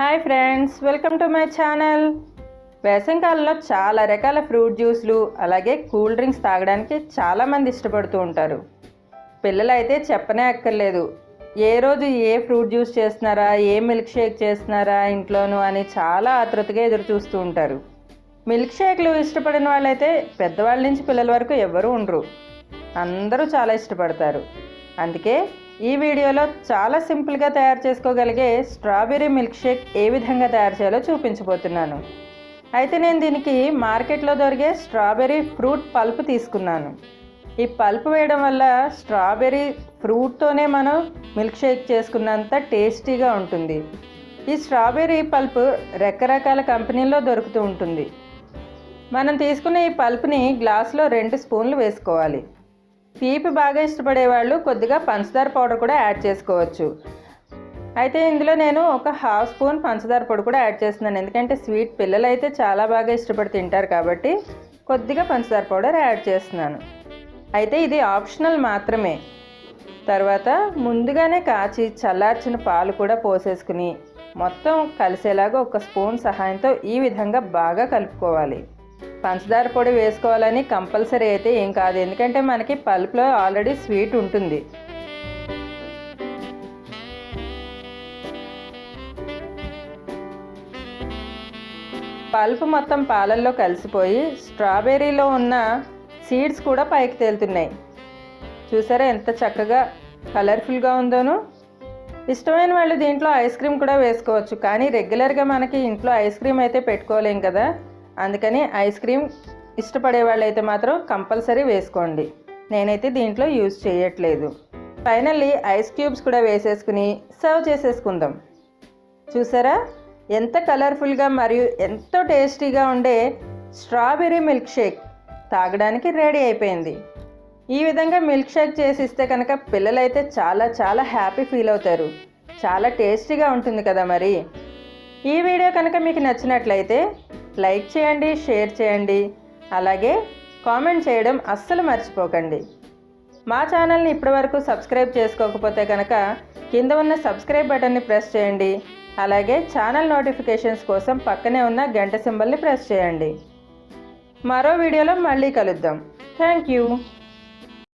Hi friends welcome to my channel వేసవికాలంలో చాలా రకాల ఫ్రూట్ జ్యూస్లు అలాగే కూల్ డ్రింక్స్ తాగడానికి చాలామంది ఇష్టపడుతూ ఉంటారు. పిల్లలైతే చెప్పనే అక్కర్లేదు. ఏ రోజు ఏ ఫ్రూట్ జ్యూస్ చేస్తున్నారా ఏ మిల్క్ షేక్ చేస్తున్నారా ఇంట్లోనూ అని చాలా ఆతృతగా ఎదురు చూస్తూ ఉంటారు. మిల్క్ షేక్లు ఇష్టపడిన వాళ్ళైతే పెద్దవాళ్ళ నుంచి పిల్లల వరకు ఎవరు ఉండరు. అందరూ చాలా ఇష్టపడతారు. అందుకే ఈ వీడియోలో చాలా సింపుల్గా తయారు చేసుకోగలిగే స్ట్రాబెర్రీ మిల్క్ షేక్ ఏ విధంగా తయారు చేయాలో చూపించబోతున్నాను. అయితే నేను దీనికి మార్కెట్లో దొరికే స్ట్రాబెర్రీ ఫ్రూట్ పల్ప్ తీసుకున్నాను. ఈ పల్ప్ వేయడం వల్ల స్ట్రాబెర్రీ ఫ్రూట్తోనే మనం మిల్క్ షేక్ చేసుకున్నంత టేస్టీగా ఉంటుంది. ఈ స్ట్రాబెర్రీ పల్ప్ రకరకాల కంపెనీల్లో దొరుకుతూ ఉంటుంది. మనం తీసుకునే ఈ పల్ప్ని గ్లాస్లో రెండు స్పూన్లు వేసుకోవాలి. తీపి బాగా ఇష్టపడే వాళ్ళు కొద్దిగా పంచదార పౌడర్ కూడా యాడ్ చేసుకోవచ్చు. అయితే ఇందులో నేను ఒక హాఫ్ స్పూన్ పంచదార పొడి కూడా యాడ్ చేస్తున్నాను. ఎందుకంటే స్వీట్ పిల్లలు అయితే చాలా బాగా ఇష్టపడి తింటారు కాబట్టి కొద్దిగా పంచదార పౌడర్ యాడ్ చేస్తున్నాను. అయితే ఇది ఆప్షనల్ మాత్రమే. తర్వాత ముందుగానే కాచి చల్లార్చిన పాలు కూడా పోసేసుకుని మొత్తం కలిసేలాగా ఒక స్పూన్ సహాయంతో ఈ విధంగా బాగా కలుపుకోవాలి. పంచదార పొడి వేసుకోవాలని కంపల్సరీ అయితే ఏం కాదు. ఎందుకంటే మనకి పల్ప్లో ఆల్రెడీ స్వీట్ ఉంటుంది. పల్ప్ మొత్తం పాలల్లో కలిసిపోయి స్ట్రాబెర్రీలో ఉన్న సీడ్స్ కూడా పైకి తేలుతున్నాయి. చూసారా ఎంత చక్కగా కలర్ఫుల్గా ఉందోను. ఇష్టమైన వాళ్ళు దీంట్లో ఐస్ క్రీమ్ కూడా వేసుకోవచ్చు. కానీ రెగ్యులర్గా మనకి ఇంట్లో ఐస్ క్రీమ్ అయితే పెట్టుకోలేం కదా. అందుకని ఐస్ క్రీమ్ ఇష్టపడే వాళ్ళైతే మాత్రం కంపల్సరీ వేసుకోండి. నేనైతే దీంట్లో యూజ్ చేయట్లేదు. ఫైనల్లీ ఐస్ క్యూబ్స్ కూడా వేసేసుకుని సర్వ్ చేసేసుకుందాం. చూసారా? ఎంత కలర్ఫుల్గా మరియు ఎంతో టేస్టీగా ఉండే స్ట్రాబెర్రీ మిల్క్ షేక్ తాగడానికి రెడీ అయిపోయింది. ఈ విధంగా మిల్క్ షేక్ చేసి ఇస్తే కనుక పిల్లలైతే చాలా చాలా హ్యాపీ ఫీల్ అవుతారు. చాలా టేస్టీగా ఉంటుంది కదా మరి? ఈ వీడియో కనుక మీకు నచ్చినట్లయితే లైక్ చేయండి షేర్ చేయండి. అలాగే కామెంట్ చేయడం అస్సలు మర్చిపోకండి. మా ఛానల్ని ఇప్పటివరకు సబ్స్క్రైబ్ చేసుకోకపోతే కనుక కింద ఉన్న సబ్స్క్రైబ్ బటన్ని ప్రెస్ చేయండి. అలాగే ఛానల్ నోటిఫికేషన్స్ కోసం పక్కనే ఉన్న గంట సింబల్ని ప్రెస్ చేయండి. మరో వీడియోలో మళ్ళీ కలుద్దాం. Thank you.